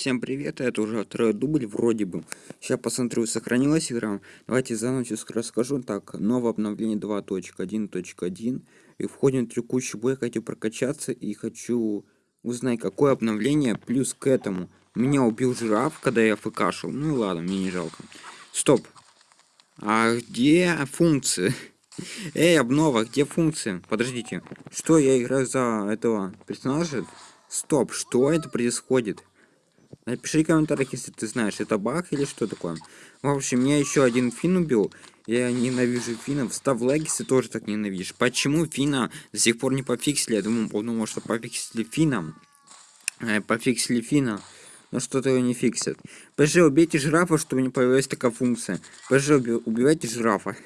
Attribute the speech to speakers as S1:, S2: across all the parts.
S1: Всем привет, это уже второй дубль вроде бы. Сейчас посмотрю, сохранилась игра. Давайте заново все расскажу. Так, новое обновление 2.1.1. И входим в текущий бой, хочу прокачаться и хочу узнать, какое обновление плюс к этому. Меня убил жираф, когда я фкашил. Ну и ладно, мне не жалко. Стоп. А где функции? Эй, обнова, где функции? Подождите. Что, я играю за этого персонажа? Стоп, что это происходит? Напиши в комментариях, если ты знаешь, это баг или что такое. В общем, меня еще один фин убил. Я ненавижу финнов. Став лайк, если тоже так ненавидишь. Почему фина до сих пор не пофиксили? Я думал, думал что пофиксили финам. Э, пофиксили фина. Но что-то его не фиксят. ПЖ, убейте жирафа, чтобы не появилась такая функция. ПЖ, убивайте жирафа.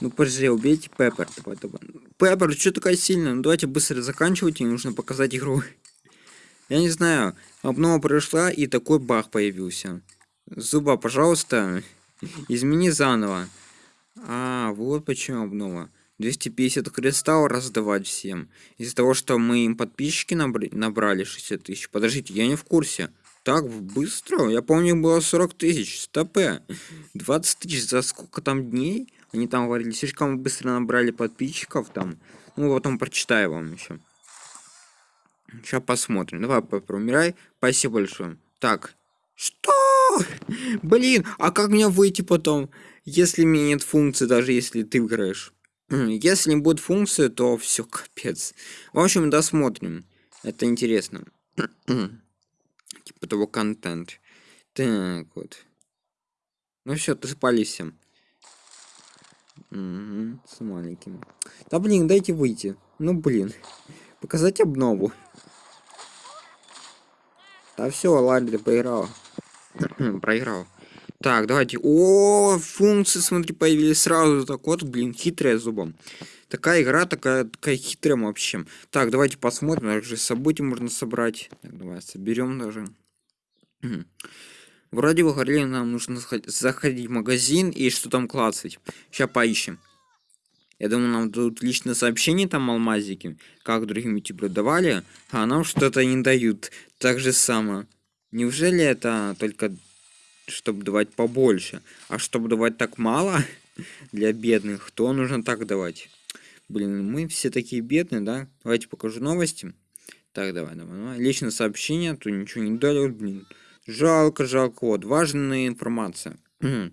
S1: Ну, ПЖ, убейте Пеппер. Давай, давай. Пеппер, что такая сильная? Ну, давайте быстро заканчивайте, нужно показать игру. Я не знаю, обнова прошла и такой баг появился. Зуба, пожалуйста, измени заново. А, вот почему обнова. 250 кристаллов раздавать всем. Из-за того, что мы им подписчики набрали 60 тысяч. Подождите, я не в курсе. Так быстро? Я помню, было 40 тысяч. Стопе. 20 тысяч за сколько там дней? Они там говорили, слишком быстро набрали подписчиков там. Ну, потом прочитаю вам еще. Сейчас посмотрим. Давай, промирай. Спасибо большое. Так. Что? Блин, а как мне выйти потом, если у меня нет функции, даже если ты играешь? Если не будет функции, то все капец. В общем, досмотрим. Это интересно. типа того контент. Так вот. Ну все, ты спались. Угу, с маленьким. Да блин, дайте выйти. Ну блин. Показать обнову. Да все, ладно, проиграл. проиграл. Так, давайте. О, функции, смотри, появились сразу. Так вот, блин, хитрая зубом. Такая игра, такая, такая хитрая вообще. Так, давайте посмотрим. Также события можно собрать. Так, давай соберем даже. Вроде бы говорили, нам нужно заходить в магазин и что там клацать. Сейчас поищем. Я думаю, нам дадут личное сообщение там алмазики, как другим ютуберам давали, а нам что-то не дают. Так же само. Неужели это только чтобы давать побольше? А чтобы давать так мало для бедных, то нужно так давать. Блин, мы все такие бедные, да? Давайте покажу новости. Так, давай, давай, давай. Личное сообщение, то ничего не дали, блин. Жалко, жалко. Вот, важная информация.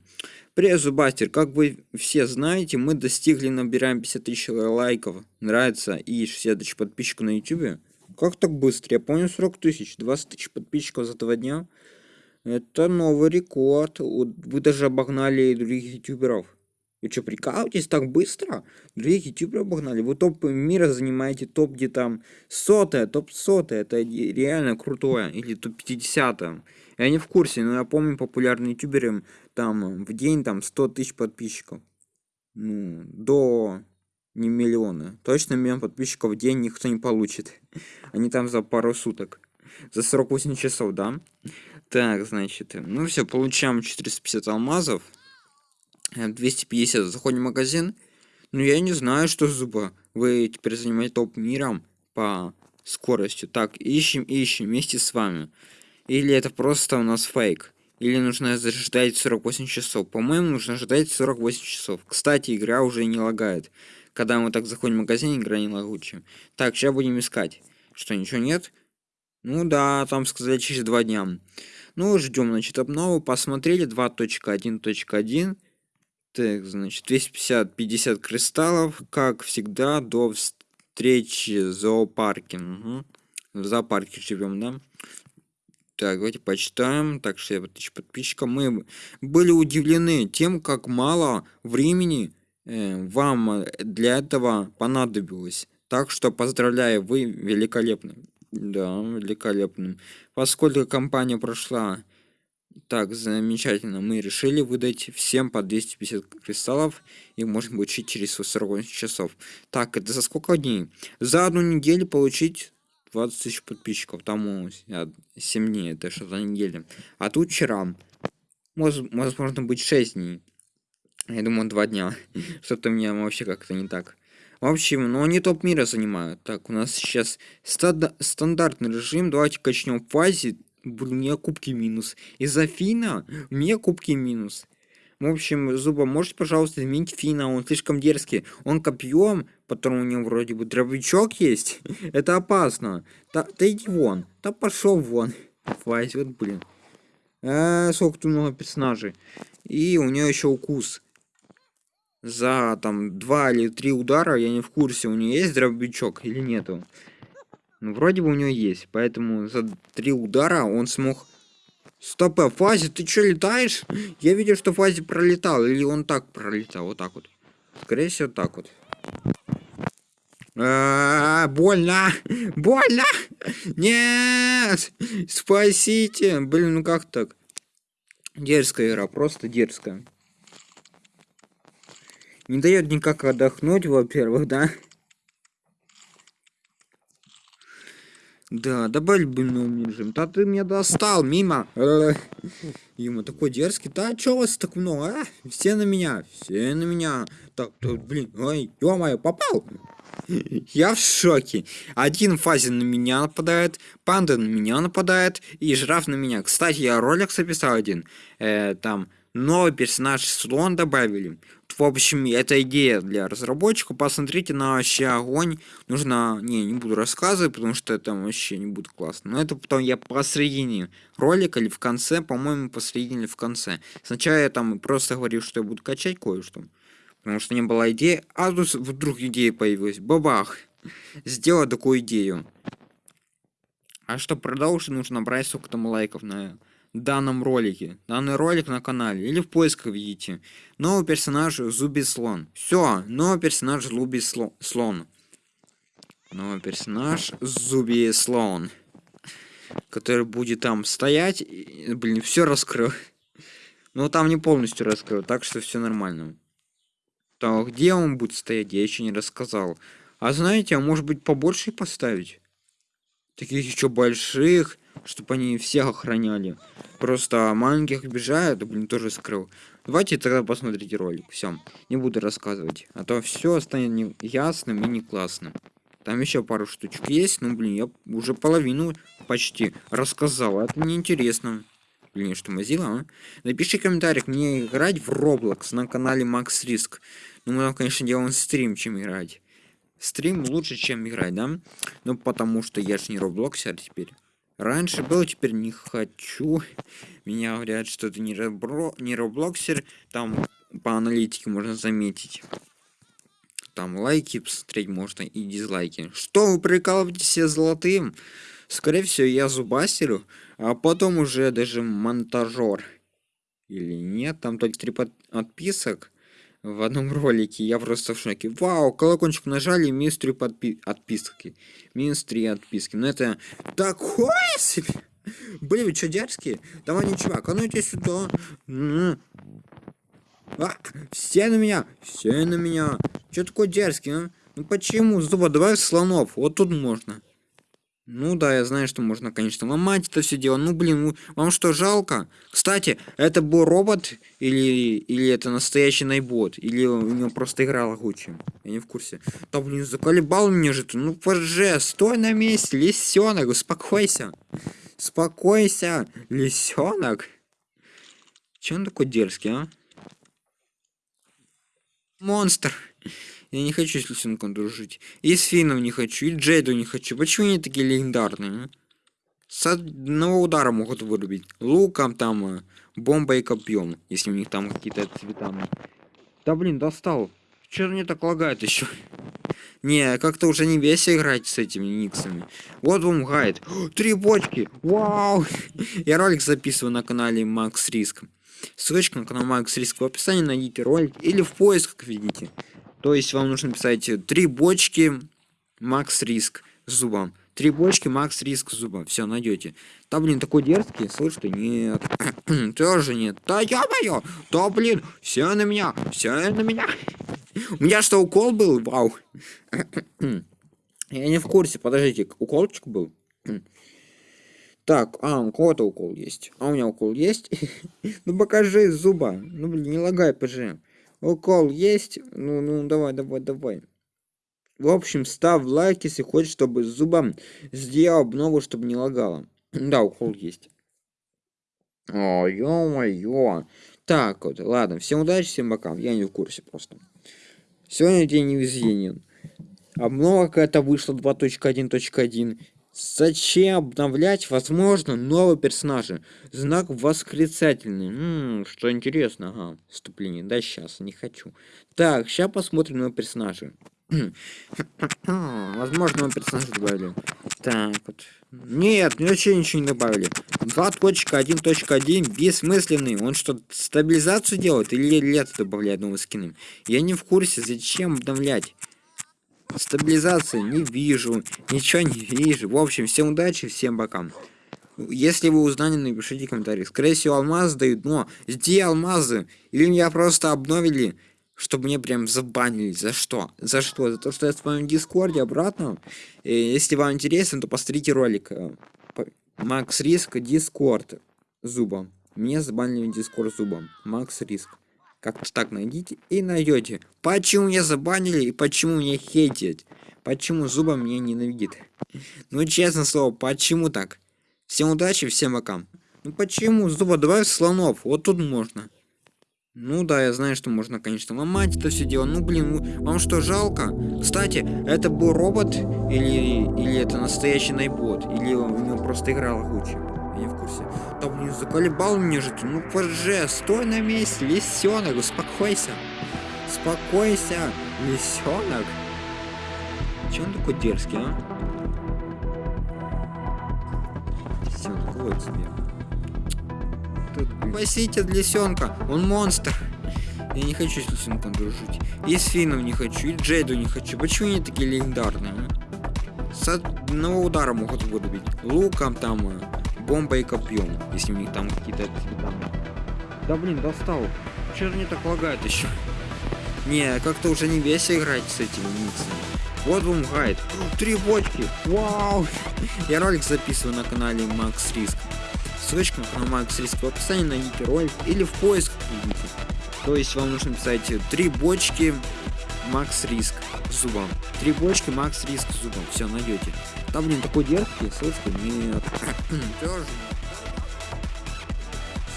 S1: Привет, Зубастер. Как вы все знаете, мы достигли, набираем 50 тысяч лайков. Нравится и 60 тысяч подписчиков на YouTube. Как так быстро? Я помню 40 тысяч. 20 тысяч подписчиков за два дня. Это новый рекорд. Вы даже обогнали других ютуберов. Вы что, прикалываетесь так быстро? Других ютуберов обогнали. Вы топ мира занимаете топ где там сотое, топ сотое. Это реально крутое. Или топ 50 -е. Я не в курсе, но я помню популярные ютуберы там в день там 100 тысяч подписчиков. Ну, до не миллиона. Точно миллион подписчиков в день никто не получит. Они там за пару суток. За 48 часов, да? Так, значит, ну все, получаем 450 алмазов. 250, заходим в магазин. Ну, я не знаю, что зуба. Вы теперь занимаете топ миром по скорости. Так, ищем, ищем вместе с вами. Или это просто у нас фейк. Или нужно ждать 48 часов. По-моему, нужно ждать 48 часов. Кстати, игра уже не лагает. Когда мы так заходим в магазин, игра не лагучая. Так, сейчас будем искать. Что, ничего нет? Ну да, там сказали через два дня. Ну, ждем, значит, обнову. Посмотрели 2.1.1. Так, значит, 250 50 кристаллов, как всегда, до встречи в зоопарке. Угу. В зоопарке живем, да? Так, давайте почитаем. Так, 60 тысяч подписчиков. Мы были удивлены тем, как мало времени э, вам для этого понадобилось. Так что поздравляю, вы великолепны. Да, великолепным. Поскольку компания прошла так, замечательно, мы решили выдать всем по 250 кристаллов и можно получить через 48 часов. Так, это за сколько дней? За одну неделю получить 20 тысяч подписчиков, там 7 дней, это что за неделя. А тут вчера, может, возможно быть 6 дней. Я думаю, 2 дня. Что-то у меня вообще как-то не так. В общем, но они топ мира занимают. Так, у нас сейчас стандартный режим. Давайте качнем в фазе Блин, у меня кубки минус. Из-за Фина у меня кубки минус. В общем, Зуба, можете, пожалуйста, изменить Фина, он слишком дерзкий. Он копьем, потом у него вроде бы дробовичок есть. Это опасно. Да, да иди вон. Да пошел вон. Хватит, вот, блин. А, сколько тут много персонажей. И у нее еще укус. За там два или три удара, я не в курсе, у нее есть дробовичок или нету. Ну, вроде бы у нее есть, поэтому за три удара он смог Стоп, а Фази, ты что, летаешь? Я видел, что Фази пролетал, или он так пролетал, вот так вот. Скорее всего, так вот. -а, больно! Больно! Нет! Спасите! Блин, ну как так? Дерзкая игра, просто дерзкая. Не дает никак отдохнуть, во-первых, да? Да, добавь больной режим. Да ты меня достал, мимо. Ему такой дерзкий. Да чё вас так много, а? Все на меня, все на меня. Так, так блин, ой, ё попал. Я в шоке. Один фазин на меня нападает, панда на меня нападает и жираф на меня. Кстати, я ролик записал один. Э, там новый персонаж слон добавили. В общем, это идея для разработчиков. Посмотрите на вообще огонь. Нужно... Не, не буду рассказывать, потому что это вообще не будет классно. Но это потом я посредине ролика или в конце, по-моему, посредине или в конце. Сначала я там просто говорил, что я буду качать кое-что. Потому что не было идеи. А тут вдруг идея появилась. Бабах! Сделал такую идею. А что продолжить, нужно брать сколько там лайков на данном ролике. Данный ролик на канале. Или в поисках видите. Новый персонаж Зуби Слон. Все, новый персонаж Зуби Слон. Новый персонаж Зуби Слон. Который будет там стоять. И, блин, все раскрыл. Но там не полностью раскрыл, так что все нормально. Так, где он будет стоять, я еще не рассказал. А знаете, а может быть побольше поставить? Таких еще больших чтобы они всех охраняли. Просто маленьких обижают, блин, тоже скрыл. Давайте тогда посмотрите ролик. Все, не буду рассказывать. А то все станет не ясным и не классным. Там еще пару штучек есть, ну блин, я уже половину почти рассказал. Это неинтересно. Блин, что Mozilla, а? Напиши комментарий, мне играть в Roblox на канале Max Risk. Ну, мы там, конечно, делаем стрим, чем играть. Стрим лучше, чем играть, да? Ну, потому что я же не Роблоксер теперь. Раньше был, теперь не хочу. Меня говорят, что это не, робро... не роблоксер. Там по аналитике можно заметить. Там лайки посмотреть можно и дизлайки. Что вы прикалываетесь все золотым? Скорее всего, я зубастерю, а потом уже даже монтажер. Или нет, там только три подписок в одном ролике. Я просто в шоке. Вау, колокольчик нажали, минус 3 подпи отписки. Минус 3 отписки. Ну это такое себе. Блин, вы что, дерзкие? Давай, не чувак, а ну иди сюда. А, все на меня, все на меня. Что такое дерзкий, а? Ну почему? Зуба, давай слонов. Вот тут можно. Ну да, я знаю, что можно, конечно, ломать это все дело. Ну блин, вам что, жалко? Кстати, это был робот или, или это настоящий найбот? Или у него просто игра лагучая? Я не в курсе. Да блин, заколебал меня же ты. Ну поже, стой на месте, лисенок, успокойся. Успокойся, лисенок. Че он такой дерзкий, а? Монстр. Я не хочу с Лисенком дружить. И с Фином не хочу, и Джейду не хочу. Почему они такие легендарные? А? С одного удара могут вырубить. Луком там, э, бомбой и копьем. Если у них там какие-то цвета. Да блин, достал. Что мне так лагает еще? Не, как-то уже не весело играть с этими никсами. Вот вам гайд. Три бочки! Вау! Я ролик записываю на канале Макс Риск. Ссылочка на канал Макс Риск в описании, найдите ролик или в поисках видите. То есть вам нужно писать три бочки макс риск с зубом. Три бочки, макс риск с. Все, найдете. Да, блин, такой дерзкий. Слышь ты, нет. Тоже нет. Да ё-моё! Да, блин, все на меня, все на меня. У меня что, укол был? Вау. Я не в курсе, подождите, уколчик был? Так, а, у кого-то укол есть. А у меня укол есть? ну покажи зуба. Ну блин, не лагай, ПЖ. Укол есть? Ну, ну, давай, давай, давай. В общем, ставь лайк, если хочешь, чтобы зубом сделал обнову, чтобы не лагало. да, укол есть. О, ё-моё. Так вот, ладно, всем удачи, всем бокам. Я не в курсе просто. Сегодня день невезения. Обнова какая-то вышла 2.1.1. Зачем обновлять, возможно, новые персонажи? Знак восклицательный. М -м, что интересно, ага, вступление. Да, сейчас, не хочу. Так, сейчас посмотрим на персонажи. возможно, новые персонажи добавили. Так, вот. Нет, вообще ничего не добавили. 2.1.1 бессмысленный. Он что, стабилизацию делает или лет добавляет новые скины? Я не в курсе, зачем обновлять. Стабилизации не вижу, ничего не вижу. В общем, всем удачи, всем бокам. Если вы узнали, напишите комментарий. Скорее всего, алмазы дают, но где алмазы? Или меня просто обновили, чтобы мне прям забанили. За что? За что? За то, что я в своем дискорде обратно? И если вам интересно, то посмотрите ролик. Э, Макс Риск, Дискорд зубом. Мне забанили Дискорд зубом. Макс Риск. Как-то так найдите и найдете. Почему меня забанили и почему меня хейтят? Почему Зуба меня ненавидит? Ну, честно слово, почему так? Всем удачи, всем пока. Ну почему? Зуба, давай слонов. Вот тут можно. Ну да, я знаю, что можно, конечно, ломать это все дело. Ну блин, вам что, жалко? Кстати, это был робот или, или это настоящий найбот? Или у него просто играл лучше? Я в курсе. Да блин, заколебал мне же. Ну поже, стой на месте, лисенок, успокойся. Успокойся, лисенок. Че он такой дерзкий, а? Лисенок, вот тебе. Спасите лисенка, он монстр. Я не хочу с лисенком дружить. И с Фином не хочу, и Джейду не хочу. Почему они такие легендарные, а? С одного удара могут вырубить. Луком там, э, бомбой и копьем, если у них там какие-то данные. Да блин, достал. Же не так лагает еще? Не, как-то уже не весело играть с этими миксами. Вот вам гайд. Три бочки. Вау. Я ролик записываю на канале Макс Риск. Ссылочка на Макс Риск в описании, найдите ролик или в поиск. То есть вам нужно писать три бочки Макс Риск зубом. Три бочки Макс Риск зубом. Все, найдете. Там, блин, такой дерзкий, ссылочка нет.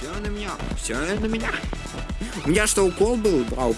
S1: Все на меня, все на меня. У меня что, укол был? Вау.